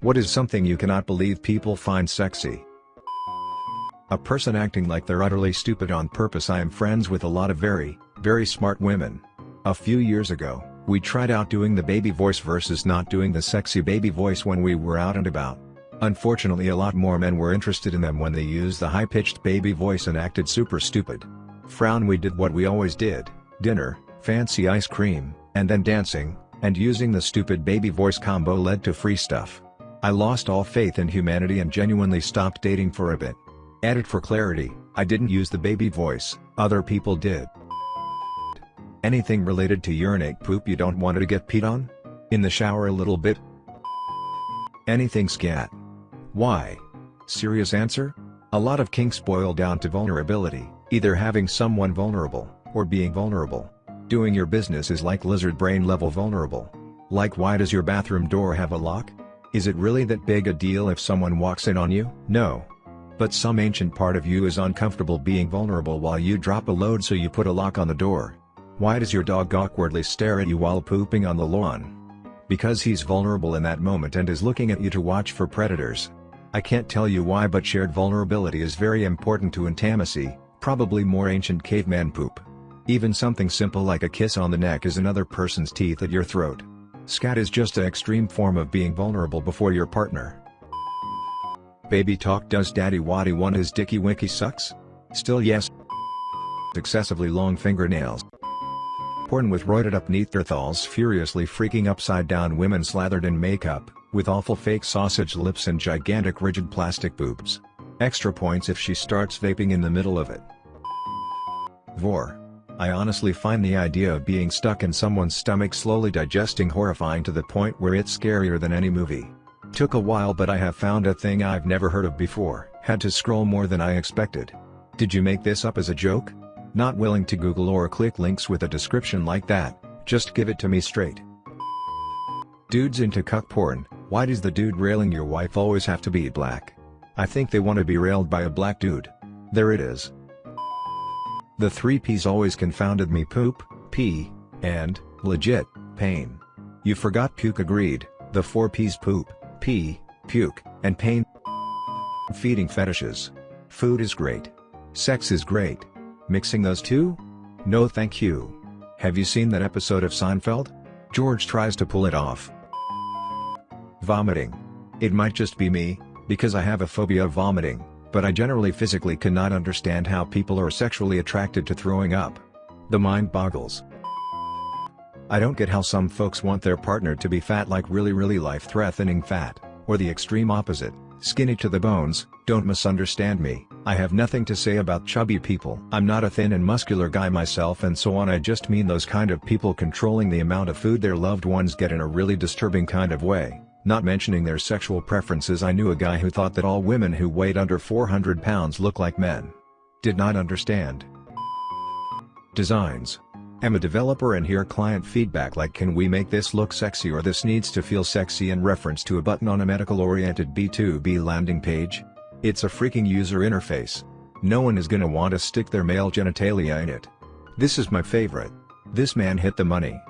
What is something you cannot believe people find sexy? A person acting like they're utterly stupid on purpose I am friends with a lot of very, very smart women. A few years ago, we tried out doing the baby voice versus not doing the sexy baby voice when we were out and about. Unfortunately a lot more men were interested in them when they used the high-pitched baby voice and acted super stupid. Frown we did what we always did, dinner, fancy ice cream, and then dancing, and using the stupid baby voice combo led to free stuff. I lost all faith in humanity and genuinely stopped dating for a bit. Added for clarity, I didn't use the baby voice, other people did. Anything related to urinate poop you don't want to get peed on? In the shower a little bit? Anything scat? Why? Serious answer? A lot of kinks boil down to vulnerability, either having someone vulnerable, or being vulnerable. Doing your business is like lizard brain level vulnerable. Like why does your bathroom door have a lock? Is it really that big a deal if someone walks in on you? No. But some ancient part of you is uncomfortable being vulnerable while you drop a load so you put a lock on the door. Why does your dog awkwardly stare at you while pooping on the lawn? Because he's vulnerable in that moment and is looking at you to watch for predators. I can't tell you why but shared vulnerability is very important to intimacy, probably more ancient caveman poop. Even something simple like a kiss on the neck is another person's teeth at your throat. Scat is just an extreme form of being vulnerable before your partner. Baby talk Does daddy waddy want his dicky winky sucks? Still yes. Excessively long fingernails. Porn with roided up Neanderthals furiously freaking upside down women slathered in makeup, with awful fake sausage lips and gigantic rigid plastic boobs. Extra points if she starts vaping in the middle of it. Vore. I honestly find the idea of being stuck in someone's stomach slowly digesting horrifying to the point where it's scarier than any movie. Took a while but I have found a thing I've never heard of before, had to scroll more than I expected. Did you make this up as a joke? Not willing to Google or click links with a description like that, just give it to me straight. Dudes into cuck porn, why does the dude railing your wife always have to be black? I think they want to be railed by a black dude. There it is. The three P's always confounded me poop, pee, and, legit, pain. You forgot puke agreed, the four P's poop, pee, puke, and pain. Feeding fetishes. Food is great. Sex is great. Mixing those two? No thank you. Have you seen that episode of Seinfeld? George tries to pull it off. Vomiting. It might just be me, because I have a phobia of vomiting, but I generally physically cannot understand how people are sexually attracted to throwing up. The mind boggles. I don't get how some folks want their partner to be fat like really really life-threatening fat, or the extreme opposite, skinny to the bones, don't misunderstand me, I have nothing to say about chubby people. I'm not a thin and muscular guy myself and so on I just mean those kind of people controlling the amount of food their loved ones get in a really disturbing kind of way, not mentioning their sexual preferences I knew a guy who thought that all women who weighed under 400 pounds look like men. Did not understand. Designs I'm a developer and hear client feedback like can we make this look sexy or this needs to feel sexy in reference to a button on a medical-oriented B2B landing page? It's a freaking user interface. No one is gonna want to stick their male genitalia in it. This is my favorite. This man hit the money.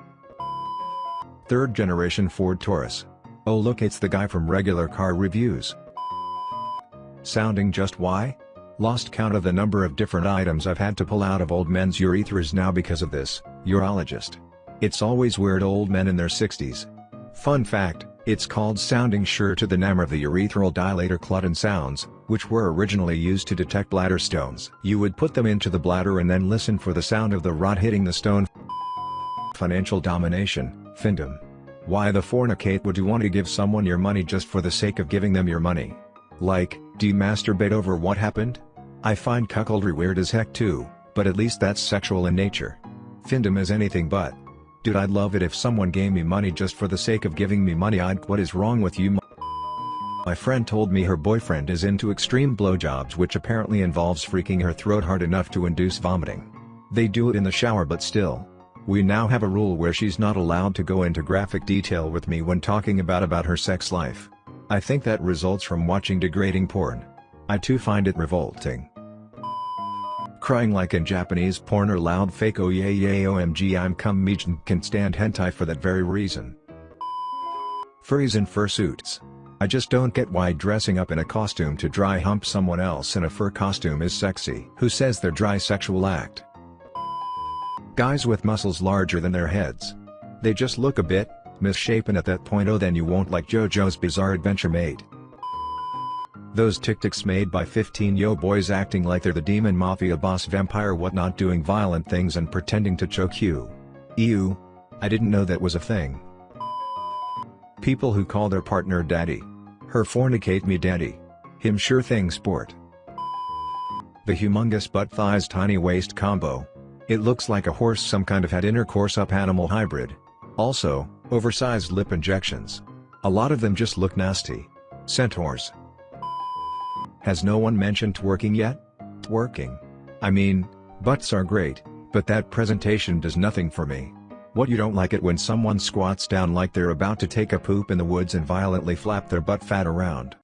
Third generation Ford Taurus. Oh look it's the guy from regular car reviews. Sounding just why? Lost count of the number of different items I've had to pull out of old men's urethras now because of this, urologist. It's always weird old men in their 60s. Fun fact, it's called sounding sure to the number of the urethral dilator Claudin sounds, which were originally used to detect bladder stones. You would put them into the bladder and then listen for the sound of the rod hitting the stone. Financial domination, findom. Why the fornicate would you want to give someone your money just for the sake of giving them your money? Like, do you masturbate over what happened? I find cuckoldry weird as heck too, but at least that's sexual in nature. Findom is anything but. Dude I'd love it if someone gave me money just for the sake of giving me money I'd what is wrong with you My friend told me her boyfriend is into extreme blowjobs which apparently involves freaking her throat hard enough to induce vomiting. They do it in the shower but still. We now have a rule where she's not allowed to go into graphic detail with me when talking about about her sex life. I think that results from watching degrading porn. I too find it revolting. Crying like in Japanese porn or loud fake oh yeah yeah omg I'm cum Mijin can stand hentai for that very reason. Furries in fursuits. I just don't get why dressing up in a costume to dry hump someone else in a fur costume is sexy. Who says they're dry sexual act? Guys with muscles larger than their heads. They just look a bit, misshapen at that point oh then you won't like JoJo's Bizarre Adventure mate. Those TikToks made by 15 yo boys acting like they're the demon mafia boss vampire whatnot doing violent things and pretending to choke you. Ew. I didn't know that was a thing. People who call their partner daddy. Her fornicate me daddy. Him sure thing sport. The humongous butt thighs tiny waist combo. It looks like a horse some kind of had intercourse up animal hybrid. Also, oversized lip injections. A lot of them just look nasty. Centaurs. Has no one mentioned twerking yet? Twerking. I mean, butts are great, but that presentation does nothing for me. What you don't like it when someone squats down like they're about to take a poop in the woods and violently flap their butt fat around.